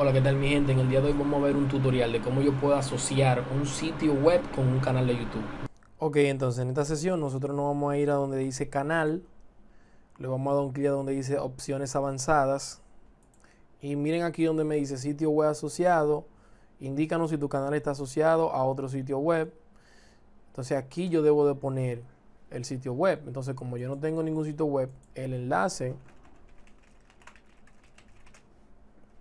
Hola, ¿qué tal mi gente? En el día de hoy vamos a ver un tutorial de cómo yo puedo asociar un sitio web con un canal de YouTube. Ok, entonces en esta sesión nosotros nos vamos a ir a donde dice canal, le vamos a dar un clic a donde dice opciones avanzadas y miren aquí donde me dice sitio web asociado, indícanos si tu canal está asociado a otro sitio web. Entonces aquí yo debo de poner el sitio web. Entonces como yo no tengo ningún sitio web, el enlace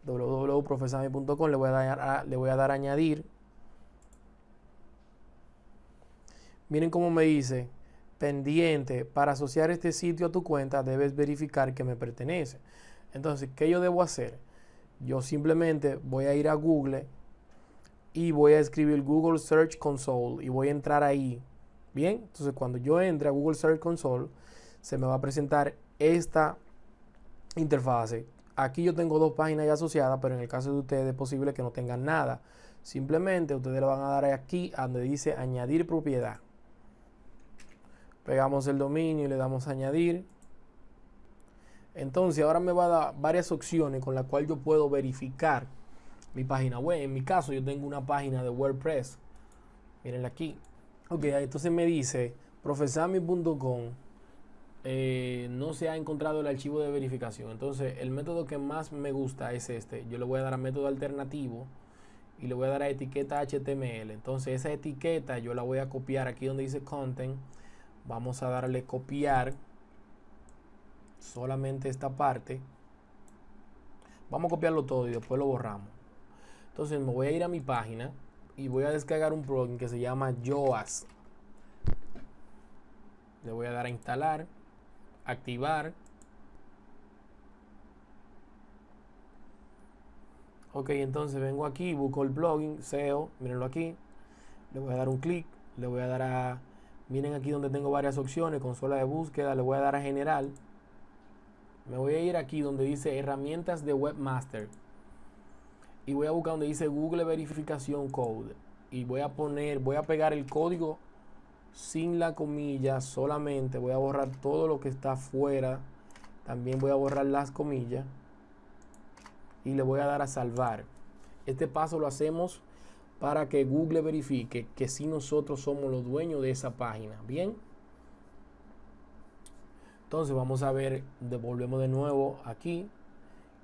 www.profesami.com, le voy a dar le voy a dar a añadir. Miren cómo me dice, pendiente, para asociar este sitio a tu cuenta debes verificar que me pertenece. Entonces, ¿qué yo debo hacer? Yo simplemente voy a ir a Google y voy a escribir Google Search Console y voy a entrar ahí. Bien, entonces cuando yo entre a Google Search Console, se me va a presentar esta interfase Aquí yo tengo dos páginas ya asociadas, pero en el caso de ustedes es posible que no tengan nada. Simplemente ustedes le van a dar aquí donde dice añadir propiedad. Pegamos el dominio y le damos añadir. Entonces ahora me va a dar varias opciones con las cuales yo puedo verificar mi página web. En mi caso yo tengo una página de WordPress. Mirenla aquí. Ok, entonces me dice profesami.com eh, no se ha encontrado el archivo de verificación. Entonces, el método que más me gusta es este. Yo le voy a dar a método alternativo y le voy a dar a etiqueta HTML. Entonces, esa etiqueta yo la voy a copiar aquí donde dice content. Vamos a darle copiar solamente esta parte. Vamos a copiarlo todo y después lo borramos. Entonces, me voy a ir a mi página y voy a descargar un plugin que se llama Yoast. Le voy a dar a instalar activar. Ok, entonces vengo aquí, busco el plugin, SEO, mírenlo aquí. Le voy a dar un clic, le voy a dar a, miren aquí donde tengo varias opciones, consola de búsqueda, le voy a dar a general. Me voy a ir aquí donde dice herramientas de webmaster. Y voy a buscar donde dice Google verificación code. Y voy a poner, voy a pegar el código sin la comilla solamente voy a borrar todo lo que está fuera también voy a borrar las comillas y le voy a dar a salvar. Este paso lo hacemos para que Google verifique que si nosotros somos los dueños de esa página. Bien. Entonces vamos a ver devolvemos de nuevo aquí.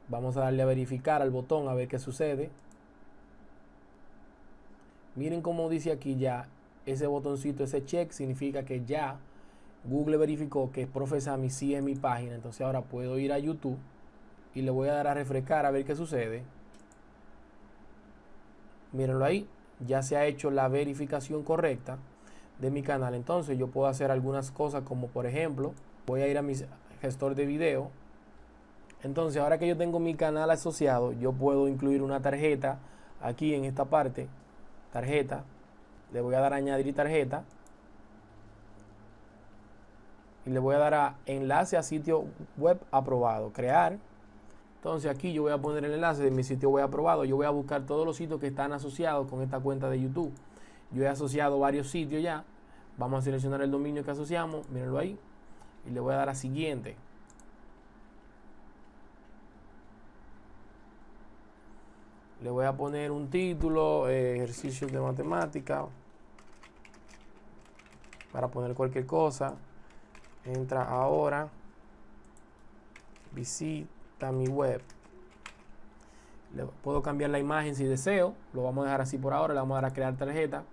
Vamos a darle a verificar al botón a ver qué sucede. Miren cómo dice aquí ya ese botoncito, ese check, significa que ya Google verificó que Profesami sí es mi página. Entonces ahora puedo ir a YouTube y le voy a dar a refrescar a ver qué sucede. Mírenlo ahí, ya se ha hecho la verificación correcta de mi canal. Entonces yo puedo hacer algunas cosas como por ejemplo, voy a ir a mi gestor de video. Entonces ahora que yo tengo mi canal asociado, yo puedo incluir una tarjeta aquí en esta parte, tarjeta, le voy a dar a añadir tarjeta y le voy a dar a enlace a sitio web aprobado, crear. Entonces aquí yo voy a poner el enlace de mi sitio web aprobado. Yo voy a buscar todos los sitios que están asociados con esta cuenta de YouTube. Yo he asociado varios sitios ya. Vamos a seleccionar el dominio que asociamos, mírenlo ahí. Y le voy a dar a siguiente. Le voy a poner un título, eh, ejercicios de matemática para poner cualquier cosa. Entra ahora. Visita mi web. Le puedo cambiar la imagen si deseo. Lo vamos a dejar así por ahora. Le vamos a dar a crear tarjeta.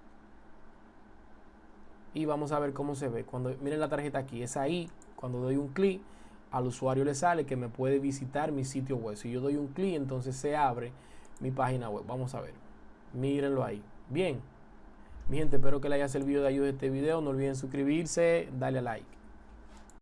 Y vamos a ver cómo se ve. Cuando miren la tarjeta aquí, es ahí. Cuando doy un clic, al usuario le sale que me puede visitar mi sitio web. Si yo doy un clic, entonces se abre mi página web. Vamos a ver. Mírenlo ahí. Bien. Mi gente, espero que les haya servido de ayuda este video. No olviden suscribirse, darle a like.